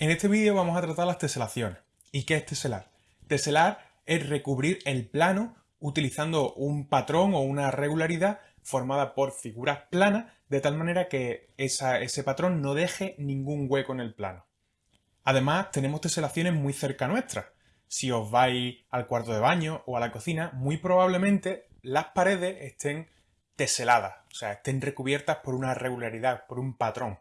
En este vídeo vamos a tratar las teselaciones. ¿Y qué es teselar? Teselar es recubrir el plano utilizando un patrón o una regularidad formada por figuras planas de tal manera que ese patrón no deje ningún hueco en el plano. Además tenemos teselaciones muy cerca nuestras. Si os vais al cuarto de baño o a la cocina, muy probablemente las paredes estén teseladas, o sea, estén recubiertas por una regularidad, por un patrón.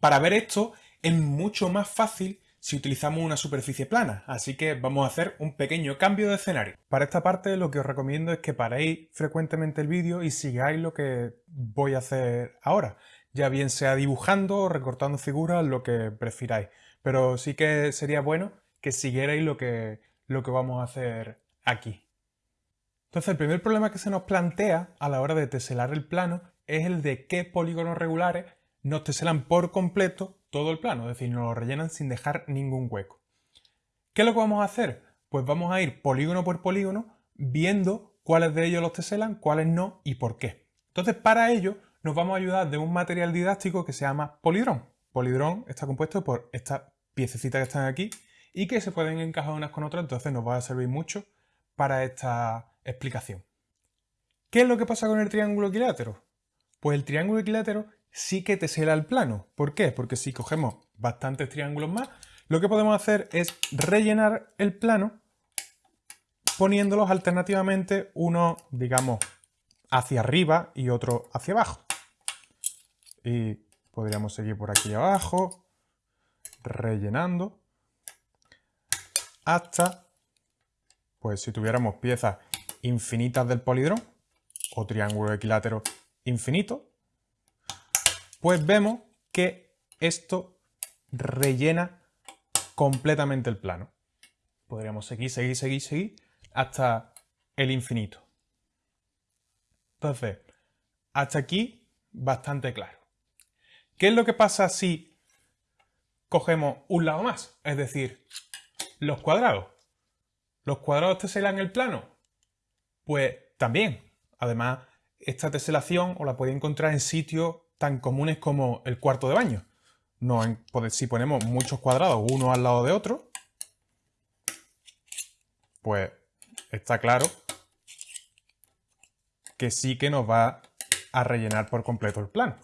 Para ver esto es mucho más fácil si utilizamos una superficie plana, así que vamos a hacer un pequeño cambio de escenario. Para esta parte lo que os recomiendo es que paréis frecuentemente el vídeo y sigáis lo que voy a hacer ahora, ya bien sea dibujando o recortando figuras, lo que prefiráis. Pero sí que sería bueno que siguierais lo que, lo que vamos a hacer aquí. Entonces el primer problema que se nos plantea a la hora de teselar el plano es el de qué polígonos regulares nos teselan por completo todo el plano, es decir, nos lo rellenan sin dejar ningún hueco. ¿Qué es lo que vamos a hacer? Pues vamos a ir polígono por polígono viendo cuáles de ellos los teselan, cuáles no y por qué. Entonces, para ello nos vamos a ayudar de un material didáctico que se llama polidrón. Polidrón está compuesto por estas piececitas que están aquí y que se pueden encajar unas con otras, entonces nos va a servir mucho para esta explicación. ¿Qué es lo que pasa con el triángulo equilátero? Pues el triángulo equilátero sí que tesela el plano. ¿Por qué? Porque si cogemos bastantes triángulos más, lo que podemos hacer es rellenar el plano poniéndolos alternativamente uno, digamos, hacia arriba y otro hacia abajo. Y podríamos seguir por aquí abajo, rellenando, hasta, pues si tuviéramos piezas infinitas del polidrón, o triángulo equilátero infinito, pues vemos que esto rellena completamente el plano. Podríamos seguir, seguir, seguir, seguir hasta el infinito. Entonces, hasta aquí bastante claro. ¿Qué es lo que pasa si cogemos un lado más? Es decir, los cuadrados. ¿Los cuadrados teselan el plano? Pues también. Además, esta teselación os la podéis encontrar en sitios tan comunes como el cuarto de baño. Si ponemos muchos cuadrados uno al lado de otro, pues está claro que sí que nos va a rellenar por completo el plano.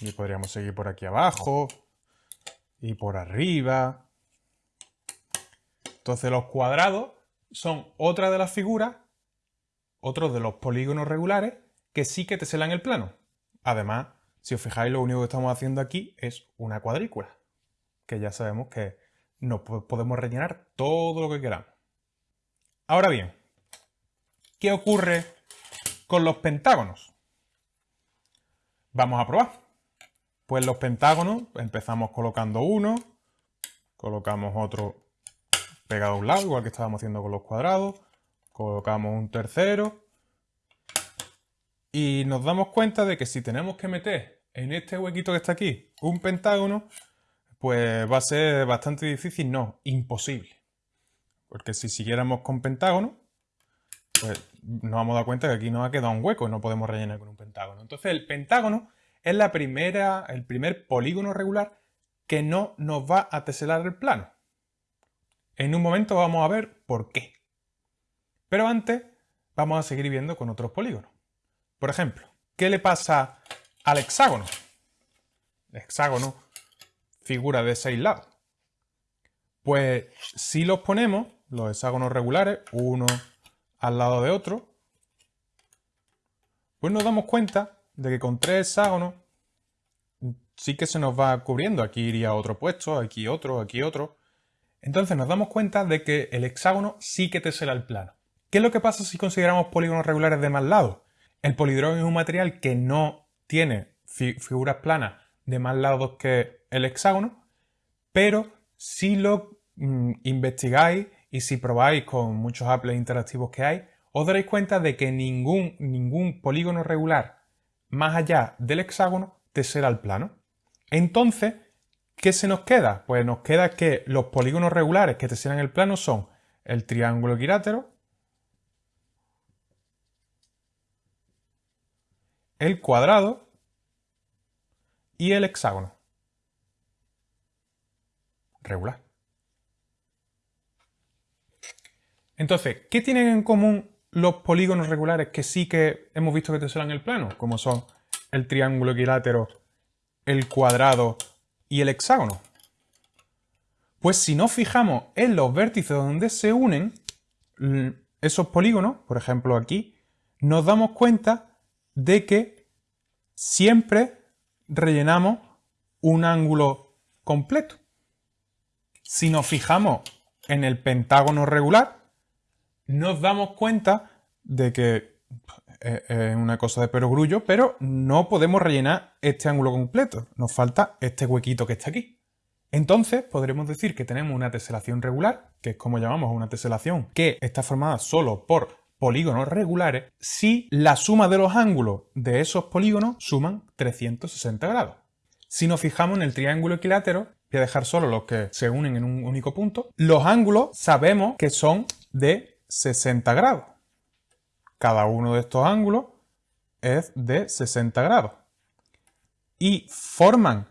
Y podríamos seguir por aquí abajo y por arriba. Entonces los cuadrados son otra de las figuras, otros de los polígonos regulares que sí que te selan el plano. Además, si os fijáis, lo único que estamos haciendo aquí es una cuadrícula, que ya sabemos que no podemos rellenar todo lo que queramos. Ahora bien, ¿qué ocurre con los pentágonos? Vamos a probar. Pues los pentágonos empezamos colocando uno, colocamos otro pegado a un lado, igual que estábamos haciendo con los cuadrados, colocamos un tercero, y nos damos cuenta de que si tenemos que meter en este huequito que está aquí un pentágono, pues va a ser bastante difícil, no, imposible. Porque si siguiéramos con pentágono, pues nos vamos a dar cuenta que aquí nos ha quedado un hueco y no podemos rellenar con un pentágono. Entonces el pentágono es la primera, el primer polígono regular que no nos va a teselar el plano. En un momento vamos a ver por qué. Pero antes vamos a seguir viendo con otros polígonos. Por ejemplo, ¿qué le pasa al hexágono? El hexágono figura de seis lados. Pues si los ponemos, los hexágonos regulares, uno al lado de otro, pues nos damos cuenta de que con tres hexágonos sí que se nos va cubriendo. Aquí iría otro puesto, aquí otro, aquí otro. Entonces nos damos cuenta de que el hexágono sí que tesela el plano. ¿Qué es lo que pasa si consideramos polígonos regulares de más lados? El polidrón es un material que no tiene figuras planas de más lados que el hexágono, pero si lo mm, investigáis y si probáis con muchos apples interactivos que hay, os daréis cuenta de que ningún, ningún polígono regular más allá del hexágono tesela el plano. Entonces, ¿qué se nos queda? Pues nos queda que los polígonos regulares que teselan el plano son el triángulo equilátero, el cuadrado y el hexágono. regular. Entonces, ¿qué tienen en común los polígonos regulares que sí que hemos visto que teselan el plano? Como son el triángulo equilátero, el cuadrado y el hexágono. Pues si nos fijamos en los vértices donde se unen esos polígonos, por ejemplo aquí, nos damos cuenta de que siempre rellenamos un ángulo completo. Si nos fijamos en el pentágono regular, nos damos cuenta de que es una cosa de perogrullo, pero no podemos rellenar este ángulo completo. Nos falta este huequito que está aquí. Entonces podremos decir que tenemos una teselación regular, que es como llamamos una teselación, que está formada solo por polígonos regulares, si la suma de los ángulos de esos polígonos suman 360 grados. Si nos fijamos en el triángulo equilátero, voy a dejar solo los que se unen en un único punto, los ángulos sabemos que son de 60 grados. Cada uno de estos ángulos es de 60 grados. Y forman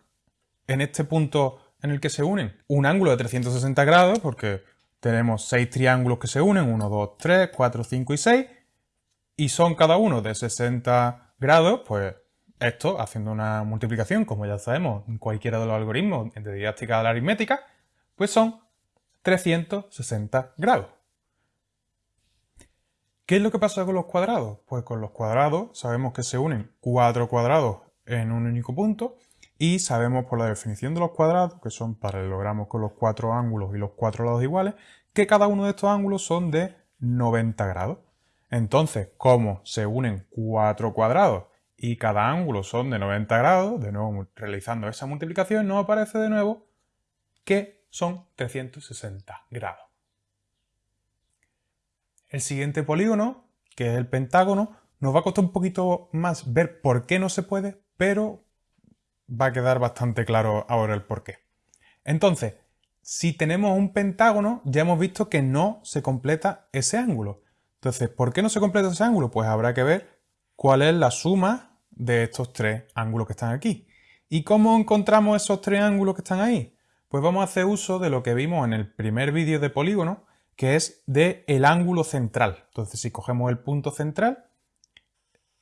en este punto en el que se unen un ángulo de 360 grados, porque tenemos seis triángulos que se unen, 1, 2, 3, 4, 5 y 6, y son cada uno de 60 grados, pues esto, haciendo una multiplicación, como ya sabemos en cualquiera de los algoritmos de didáctica de la aritmética, pues son 360 grados. ¿Qué es lo que pasa con los cuadrados? Pues con los cuadrados sabemos que se unen cuatro cuadrados en un único punto y sabemos por la definición de los cuadrados, que son paralelogramos con los cuatro ángulos y los cuatro lados iguales, que cada uno de estos ángulos son de 90 grados. Entonces, como se unen cuatro cuadrados y cada ángulo son de 90 grados, de nuevo realizando esa multiplicación, nos aparece de nuevo que son 360 grados. El siguiente polígono, que es el pentágono, nos va a costar un poquito más ver por qué no se puede, pero va a quedar bastante claro ahora el por qué. Entonces, si tenemos un pentágono, ya hemos visto que no se completa ese ángulo. Entonces, ¿por qué no se completa ese ángulo? Pues habrá que ver cuál es la suma de estos tres ángulos que están aquí. ¿Y cómo encontramos esos tres ángulos que están ahí? Pues vamos a hacer uso de lo que vimos en el primer vídeo de polígono, que es de el ángulo central. Entonces, si cogemos el punto central,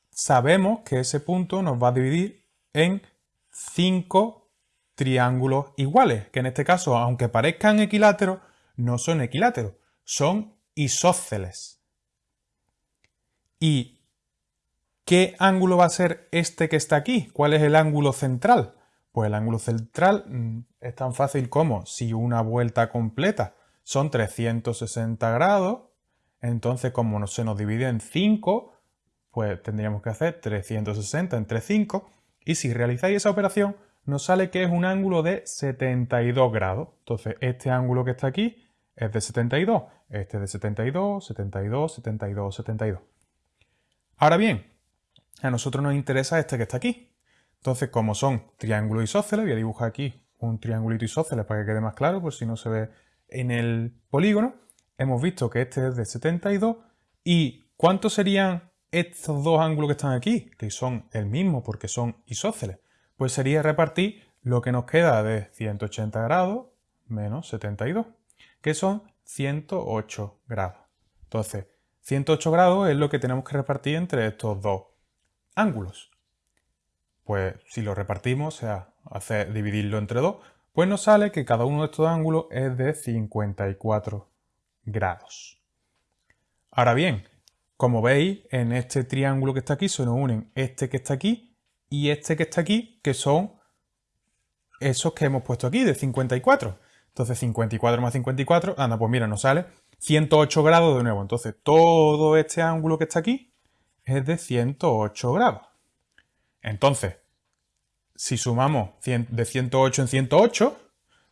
sabemos que ese punto nos va a dividir en cinco triángulos iguales, que en este caso, aunque parezcan equiláteros, no son equiláteros, son isósceles. ¿Y qué ángulo va a ser este que está aquí? ¿Cuál es el ángulo central? Pues el ángulo central mm, es tan fácil como si una vuelta completa son 360 grados, entonces como no se nos divide en 5, pues tendríamos que hacer 360 entre 5, y si realizáis esa operación, nos sale que es un ángulo de 72 grados. Entonces, este ángulo que está aquí es de 72, este es de 72, 72, 72, 72. Ahora bien, a nosotros nos interesa este que está aquí. Entonces, como son triángulos isósceles, voy a dibujar aquí un triangulito isósceles para que quede más claro, por si no se ve en el polígono, hemos visto que este es de 72 y ¿cuántos serían estos dos ángulos que están aquí? Que son el mismo porque son isósceles. Pues sería repartir lo que nos queda de 180 grados menos 72, que son 108 grados. Entonces, 108 grados es lo que tenemos que repartir entre estos dos ángulos. Pues si lo repartimos, o sea, hacer dividirlo entre dos, pues nos sale que cada uno de estos ángulos es de 54 grados. Ahora bien, como veis, en este triángulo que está aquí se nos unen este que está aquí y este que está aquí, que son esos que hemos puesto aquí, de 54. Entonces 54 más 54, anda, pues mira, nos sale 108 grados de nuevo. Entonces todo este ángulo que está aquí es de 108 grados. Entonces, si sumamos de 108 en 108,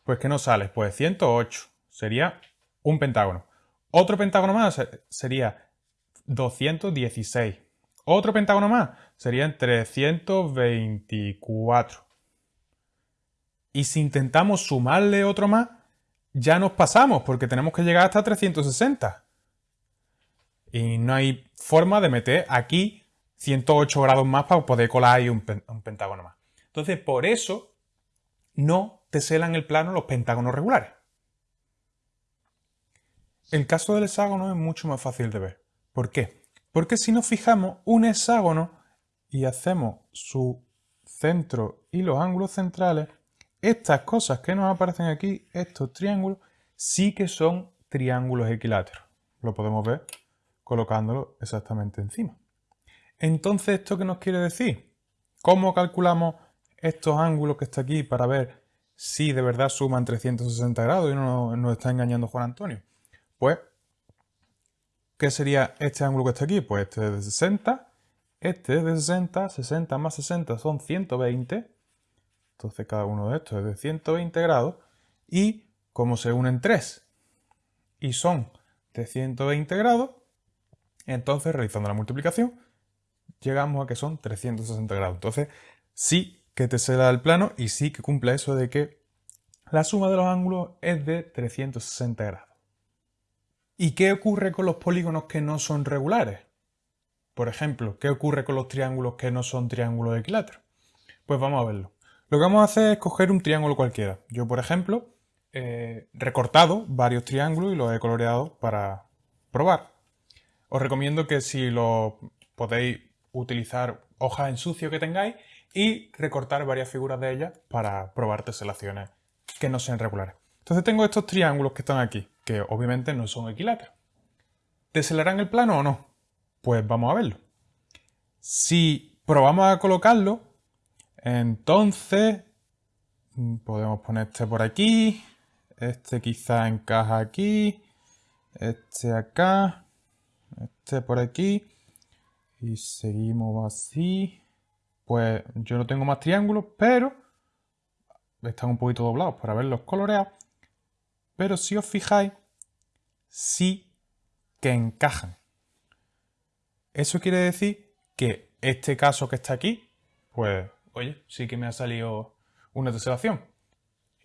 pues ¿qué nos sale? Pues 108 sería un pentágono. Otro pentágono más sería 216. Otro pentágono más serían 324. Y si intentamos sumarle otro más, ya nos pasamos porque tenemos que llegar hasta 360. Y no hay forma de meter aquí 108 grados más para poder colar ahí un pentágono más. Entonces, por eso no teselan el plano los pentágonos regulares. El caso del hexágono es mucho más fácil de ver. ¿Por qué? Porque si nos fijamos un hexágono y hacemos su centro y los ángulos centrales, estas cosas que nos aparecen aquí, estos triángulos, sí que son triángulos equiláteros. Lo podemos ver colocándolo exactamente encima. Entonces, ¿esto qué nos quiere decir? ¿Cómo calculamos estos ángulos que está aquí para ver si de verdad suman 360 grados y no nos está engañando Juan Antonio? Pues, ¿qué sería este ángulo que está aquí? Pues este es de 60, este es de 60, 60 más 60 son 120, entonces cada uno de estos es de 120 grados, y como se unen tres y son de 120 grados, entonces realizando la multiplicación llegamos a que son 360 grados. Entonces sí que te se da el plano y sí que cumple eso de que la suma de los ángulos es de 360 grados. ¿Y qué ocurre con los polígonos que no son regulares? Por ejemplo, ¿qué ocurre con los triángulos que no son triángulos equiláteros? Pues vamos a verlo. Lo que vamos a hacer es coger un triángulo cualquiera. Yo, por ejemplo, he recortado varios triángulos y los he coloreado para probar. Os recomiendo que si lo podéis utilizar hojas en sucio que tengáis y recortar varias figuras de ellas para probar teselaciones que no sean regulares. Entonces tengo estos triángulos que están aquí, que obviamente no son equiláteros. ¿Teselarán el plano o no? Pues vamos a verlo. Si probamos a colocarlo, entonces mm, podemos poner este por aquí, este quizá encaja aquí, este acá, este por aquí, y seguimos así. Pues yo no tengo más triángulos, pero están un poquito doblados para verlos coloreados. Pero si os fijáis, sí que encajan. Eso quiere decir que este caso que está aquí, pues, oye, sí que me ha salido una teselación.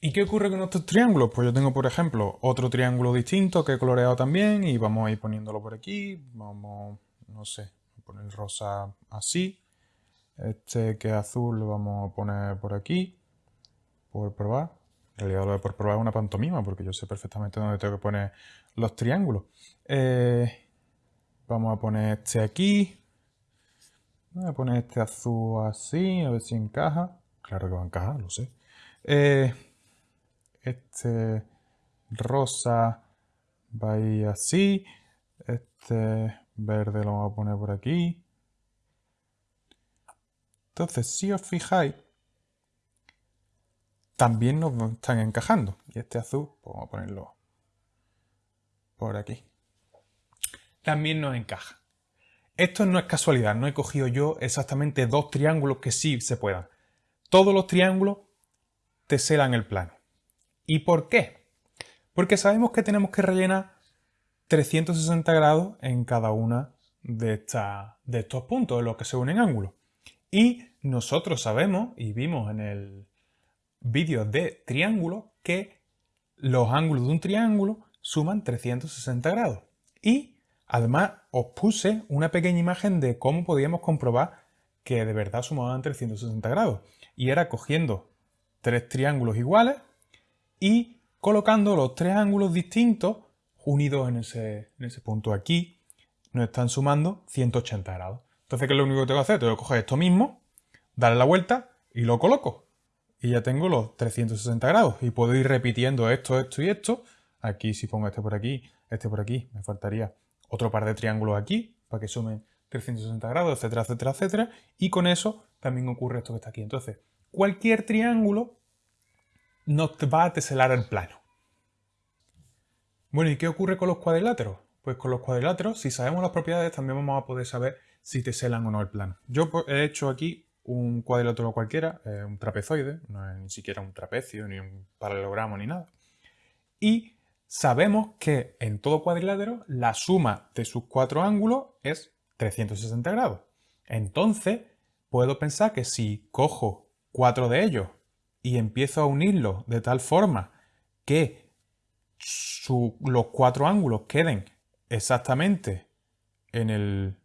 ¿Y qué ocurre con estos triángulos? Pues yo tengo, por ejemplo, otro triángulo distinto que he coloreado también y vamos a ir poniéndolo por aquí. Vamos, no sé, poner rosa así. Este que es azul lo vamos a poner por aquí, por probar. Lo de por probar una pantomima porque yo sé perfectamente dónde tengo que poner los triángulos. Eh, vamos a poner este aquí. Voy a poner este azul así, a ver si encaja. Claro que va a encajar, lo sé. Eh, este rosa va a ir así. Este verde lo vamos a poner por aquí. Entonces, si os fijáis, también nos están encajando. Y este azul, pues vamos a ponerlo por aquí. También nos encaja. Esto no es casualidad, no he cogido yo exactamente dos triángulos que sí se puedan. Todos los triángulos teselan el plano. ¿Y por qué? Porque sabemos que tenemos que rellenar 360 grados en cada una de, de estos puntos en los que se unen ángulos. Y nosotros sabemos, y vimos en el vídeo de triángulo, que los ángulos de un triángulo suman 360 grados. Y además os puse una pequeña imagen de cómo podíamos comprobar que de verdad sumaban 360 grados. Y era cogiendo tres triángulos iguales y colocando los tres ángulos distintos unidos en ese, en ese punto aquí, nos están sumando 180 grados. Entonces, ¿qué es lo único que tengo que hacer? Tengo que coger esto mismo, darle la vuelta y lo coloco. Y ya tengo los 360 grados. Y puedo ir repitiendo esto, esto y esto. Aquí si pongo este por aquí, este por aquí, me faltaría otro par de triángulos aquí para que sumen 360 grados, etcétera, etcétera, etcétera. Y con eso también ocurre esto que está aquí. Entonces, cualquier triángulo nos va a teselar el plano. Bueno, ¿y qué ocurre con los cuadriláteros? Pues con los cuadriláteros, si sabemos las propiedades, también vamos a poder saber si te selan o no el plano. Yo pues, he hecho aquí un cuadrilátero cualquiera, eh, un trapezoide, no es ni siquiera un trapecio, ni un paralelogramo, ni nada. Y sabemos que en todo cuadrilátero la suma de sus cuatro ángulos es 360 grados. Entonces, puedo pensar que si cojo cuatro de ellos y empiezo a unirlos de tal forma que los cuatro ángulos queden exactamente en el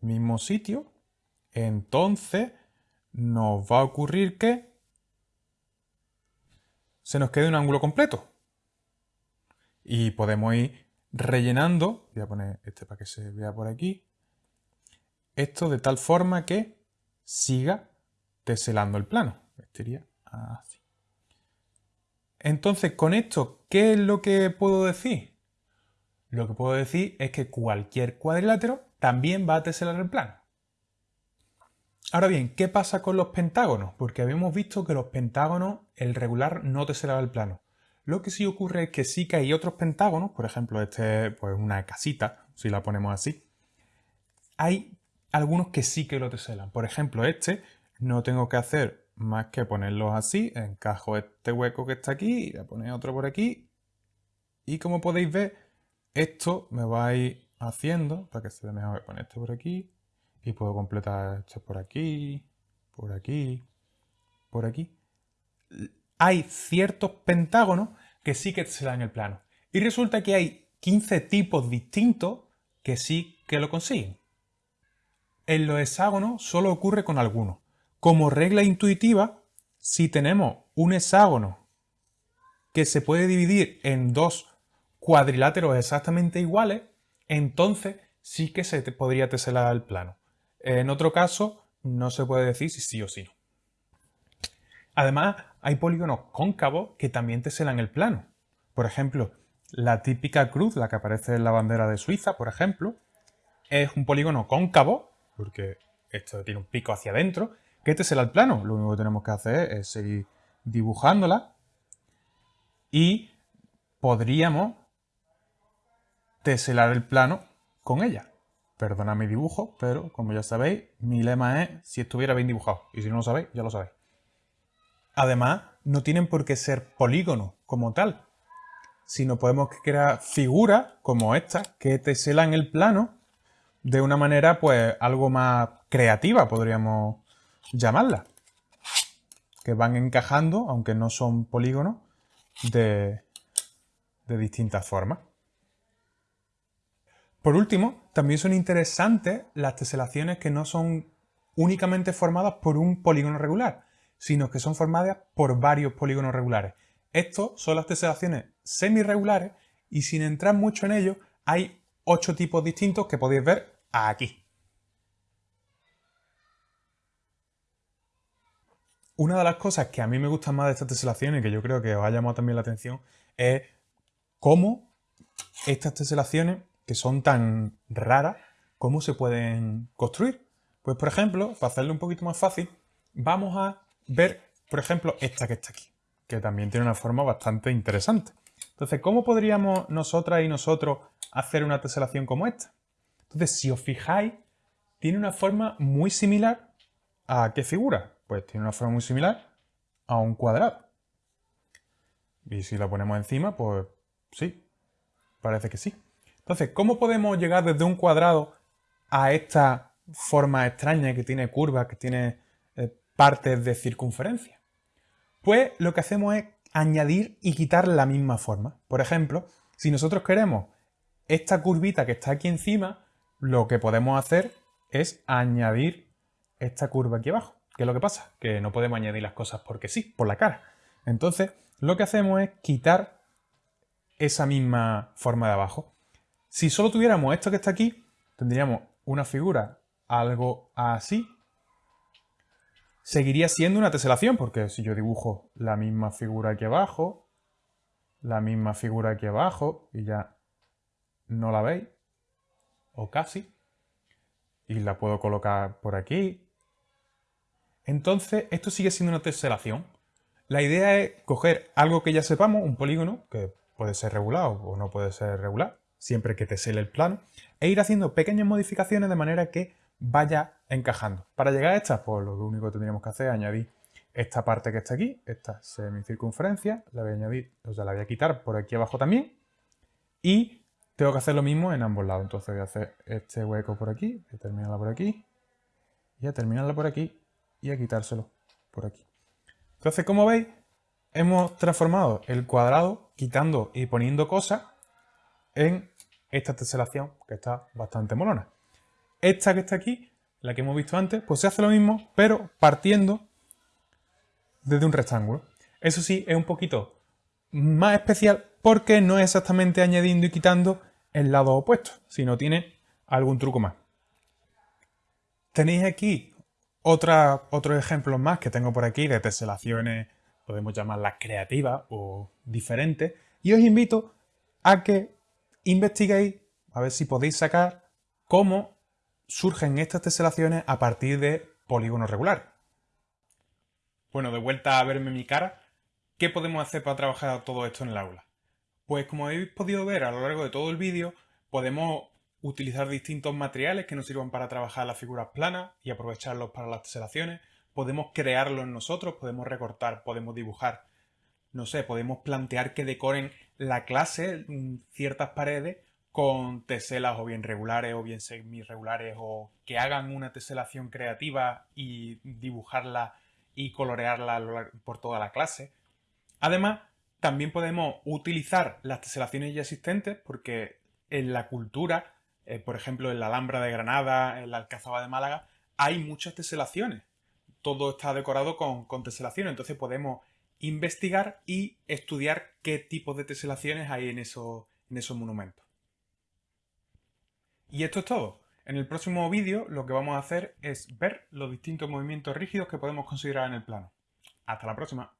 mismo sitio, entonces nos va a ocurrir que se nos quede un ángulo completo. Y podemos ir rellenando, voy a poner este para que se vea por aquí, esto de tal forma que siga teselando el plano. Estaría así. Entonces, con esto, ¿qué es lo que puedo decir? Lo que puedo decir es que cualquier cuadrilátero también va a teselar el plano. Ahora bien, ¿qué pasa con los pentágonos? Porque habíamos visto que los pentágonos, el regular no teselaba el plano. Lo que sí ocurre es que sí que hay otros pentágonos, por ejemplo, este pues una casita, si la ponemos así. Hay algunos que sí que lo teselan. Por ejemplo, este no tengo que hacer más que ponerlos así, encajo este hueco que está aquí y a poner otro por aquí. Y como podéis ver, esto me va a ir haciendo, para que se vea mejor, poner esto por aquí y puedo completar esto por aquí, por aquí, por aquí. Hay ciertos pentágonos que sí que se dan el plano. Y resulta que hay 15 tipos distintos que sí que lo consiguen. En los hexágonos solo ocurre con algunos. Como regla intuitiva, si tenemos un hexágono que se puede dividir en dos cuadriláteros exactamente iguales, entonces sí que se podría teselar el plano. En otro caso, no se puede decir si sí o sí no. Además, hay polígonos cóncavos que también teselan el plano. Por ejemplo, la típica cruz, la que aparece en la bandera de Suiza, por ejemplo, es un polígono cóncavo, porque esto tiene un pico hacia adentro, que será el plano. Lo único que tenemos que hacer es seguir dibujándola y podríamos teselar el plano con ella. Perdona mi dibujo, pero como ya sabéis, mi lema es si estuviera bien dibujado. Y si no lo sabéis, ya lo sabéis. Además, no tienen por qué ser polígonos como tal, sino podemos crear figuras como esta que teselan el plano de una manera pues algo más creativa, podríamos llamarla. Que van encajando, aunque no son polígonos, de, de distintas formas. Por último, también son interesantes las teselaciones que no son únicamente formadas por un polígono regular, sino que son formadas por varios polígonos regulares. Estos son las teselaciones semirregulares y sin entrar mucho en ello, hay ocho tipos distintos que podéis ver aquí. Una de las cosas que a mí me gustan más de estas teselaciones, y que yo creo que os ha llamado también la atención, es cómo estas teselaciones, que son tan raras, cómo se pueden construir. Pues por ejemplo, para hacerlo un poquito más fácil, vamos a ver, por ejemplo, esta que está aquí, que también tiene una forma bastante interesante. Entonces, ¿cómo podríamos nosotras y nosotros hacer una teselación como esta? Entonces, si os fijáis, tiene una forma muy similar a qué figura? Pues tiene una forma muy similar a un cuadrado. Y si la ponemos encima, pues sí, parece que sí. Entonces, ¿cómo podemos llegar desde un cuadrado a esta forma extraña que tiene curvas, que tiene eh, partes de circunferencia? Pues lo que hacemos es añadir y quitar la misma forma. Por ejemplo, si nosotros queremos esta curvita que está aquí encima, lo que podemos hacer es añadir esta curva aquí abajo. ¿Qué es lo que pasa? Que no podemos añadir las cosas porque sí, por la cara. Entonces, lo que hacemos es quitar esa misma forma de abajo. Si solo tuviéramos esto que está aquí, tendríamos una figura algo así. Seguiría siendo una teselación, porque si yo dibujo la misma figura aquí abajo, la misma figura aquí abajo, y ya no la veis, o casi, y la puedo colocar por aquí, entonces, esto sigue siendo una teselación. La idea es coger algo que ya sepamos, un polígono, que puede ser regulado o no puede ser regular, siempre que tesele el plano, e ir haciendo pequeñas modificaciones de manera que vaya encajando. Para llegar a esta, pues lo único que tendríamos que hacer es añadir esta parte que está aquí, esta semicircunferencia, la voy a añadir, o sea, la voy a quitar por aquí abajo también, y tengo que hacer lo mismo en ambos lados. Entonces voy a hacer este hueco por aquí, voy a terminarla por aquí, y a terminarla por aquí, y a quitárselo por aquí. Entonces, como veis, hemos transformado el cuadrado quitando y poniendo cosas en esta teselación que está bastante molona. Esta que está aquí, la que hemos visto antes, pues se hace lo mismo, pero partiendo desde un rectángulo. Eso sí, es un poquito más especial porque no es exactamente añadiendo y quitando el lado opuesto, sino tiene algún truco más. Tenéis aquí otra, otros ejemplos más que tengo por aquí de teselaciones, podemos llamarlas creativas o diferentes, y os invito a que investiguéis a ver si podéis sacar cómo surgen estas teselaciones a partir de polígonos regulares. Bueno, de vuelta a verme mi cara, ¿qué podemos hacer para trabajar todo esto en el aula? Pues como habéis podido ver a lo largo de todo el vídeo, podemos utilizar distintos materiales que nos sirvan para trabajar las figuras planas y aprovecharlos para las teselaciones. Podemos crearlos nosotros, podemos recortar, podemos dibujar. No sé, podemos plantear que decoren la clase ciertas paredes con teselas o bien regulares o bien semi-regulares o que hagan una teselación creativa y dibujarla y colorearla por toda la clase. Además, también podemos utilizar las teselaciones ya existentes porque en la cultura eh, por ejemplo, en la Alhambra de Granada, en la Alcazaba de Málaga, hay muchas teselaciones. Todo está decorado con, con teselaciones, entonces podemos investigar y estudiar qué tipo de teselaciones hay en, en esos monumentos. Y esto es todo. En el próximo vídeo lo que vamos a hacer es ver los distintos movimientos rígidos que podemos considerar en el plano. Hasta la próxima.